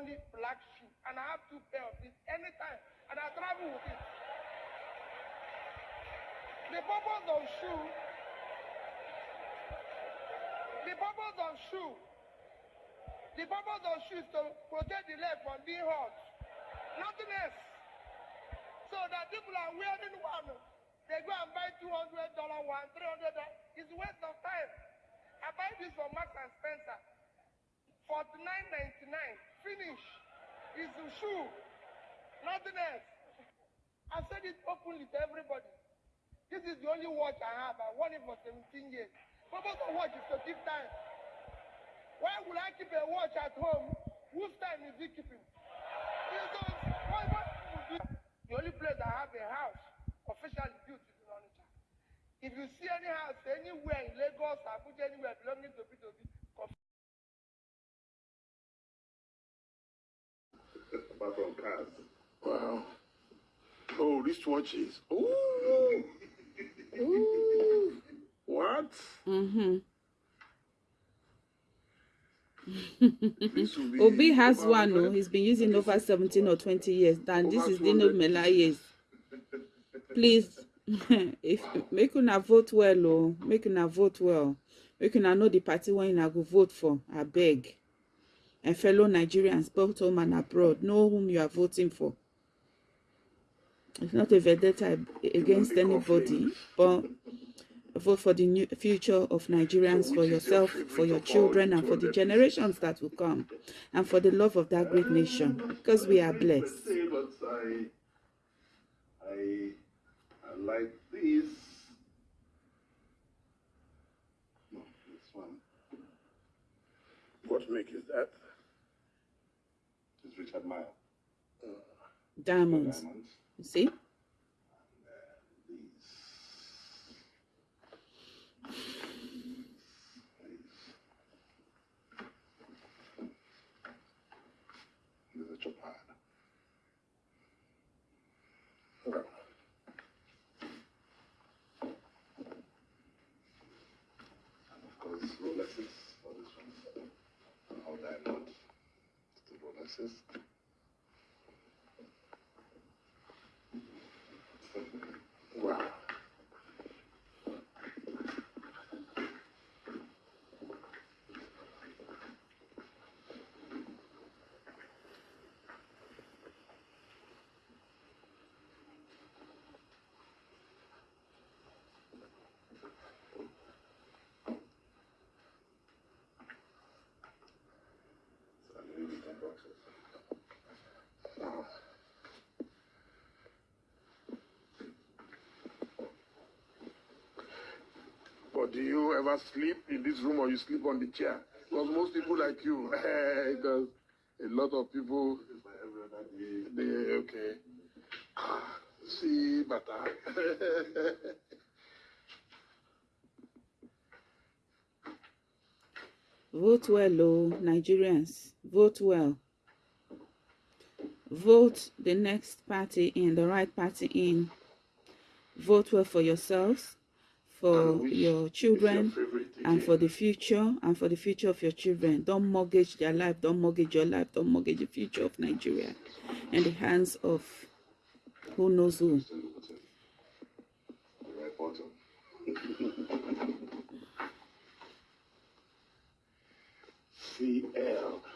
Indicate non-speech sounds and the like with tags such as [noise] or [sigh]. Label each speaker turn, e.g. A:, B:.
A: only black shoe, and I have two pair of it anytime, and I travel with it. The purpose of shoe, the purpose of shoe, the purpose of shoe is to protect the leg from being hurt. Nothing else. So that people are wearing one, they go and buy two hundred dollar one, three hundred dollar. It's waste of time. I buy this from Max and Spencer, forty nine ninety nine. Finish. It's a shoe. Nothing else. I said it openly to everybody. This is the only watch I have. I won it for 17 years. Purpose of watch is to keep time. Why would I keep a watch at home? Whose time is he keeping? Because why, you? The only place I have a house officially built is in Onitsha. If you see any house anywhere in Lagos, Abuja, anywhere belonging to P2B,
B: Apart from cars.
C: Wow. Oh, wristwatches. Ooh. [laughs] Ooh. What?
D: Mm-hmm. Obi has one, oh,
C: hundred.
D: he's been using over [laughs] 17 or 20 years. And this is Dino
C: 200.
D: Melaye's. Please, [laughs] if make una vote well, oh, make una vote well. Make una know the party when una go vote for, I beg. And fellow Nigerians, both home and abroad, know whom you are voting for. It's not a vendetta against anybody, but vote for the new future of Nigerians, for yourself, for your children, and for the generations that will come, and for the love of that great nation, because we are blessed.
B: Like this. No, this one.
C: What make is that?
B: It's Richard Mille.
D: Diamonds,
B: Diamonds.
D: you see?
B: These. These are Chopard.
C: Well,
B: And of course, Rolexes for this one. All diamond. The
C: But do you ever sleep in this room or you sleep on the chair? Because most people like you, [laughs] because a lot of people, they, okay. Ah, [sighs] See, bata. [laughs]
D: Vote well, oh, Nigerians. Vote well. Vote the next party in, the right party in. Vote well for yourselves, for your children, and for the future, and for the future of your children. Don't mortgage their life, don't mortgage your life, don't mortgage the future of Nigeria in the hands of who knows who. [laughs]
B: The right bottom.
C: CL.